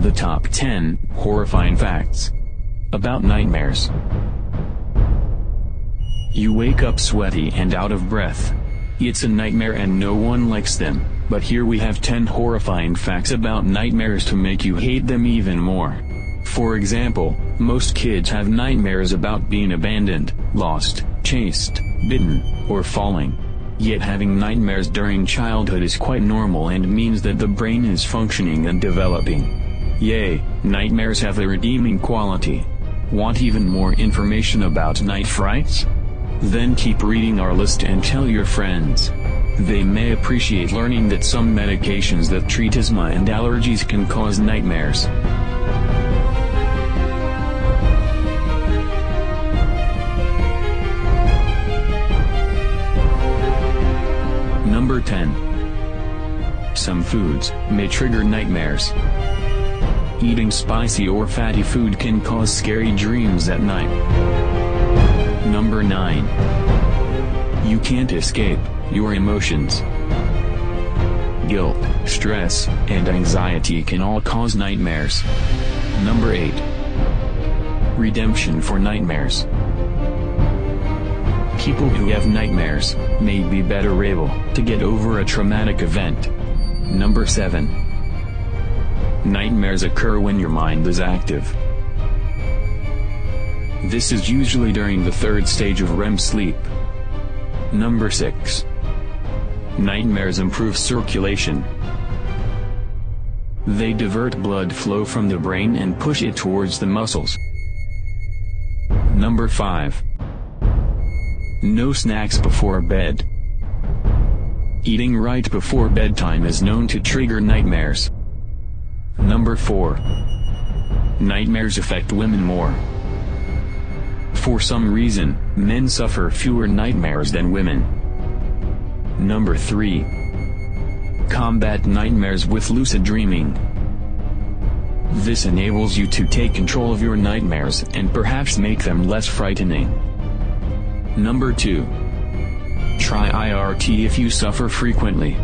The top 10 horrifying facts about nightmares. You wake up sweaty and out of breath. It's a nightmare and no one likes them, but here we have 10 horrifying facts about nightmares to make you hate them even more. For example, most kids have nightmares about being abandoned, lost, chased, bitten, or falling. Yet having nightmares during childhood is quite normal and means that the brain is functioning and developing. Yay, nightmares have a redeeming quality. Want even more information about night frights? Then keep reading our list and tell your friends. They may appreciate learning that some medications that treat asthma and allergies can cause nightmares. Number 10. Some foods may trigger nightmares. Eating spicy or fatty food can cause scary dreams at night. Number 9. You can't escape your emotions. Guilt, stress, and anxiety can all cause nightmares. Number 8. Redemption for nightmares. People who have nightmares may be better able to get over a traumatic event. Number 7. Nightmares occur when your mind is active. This is usually during the third stage of REM sleep. Number 6. Nightmares improve circulation. They divert blood flow from the brain and push it towards the muscles. Number 5. No snacks before bed. Eating right before bedtime is known to trigger nightmares. Number 4. Nightmares affect women more. For some reason, men suffer fewer nightmares than women. Number 3. Combat nightmares with lucid dreaming. This enables you to take control of your nightmares and perhaps make them less frightening. Number 2. Try IRT if you suffer frequently.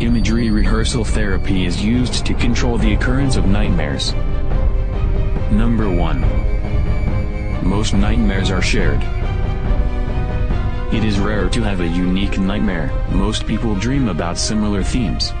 Imagery rehearsal therapy is used to control the occurrence of nightmares. Number 1. Most nightmares are shared. It is rare to have a unique nightmare, most people dream about similar themes.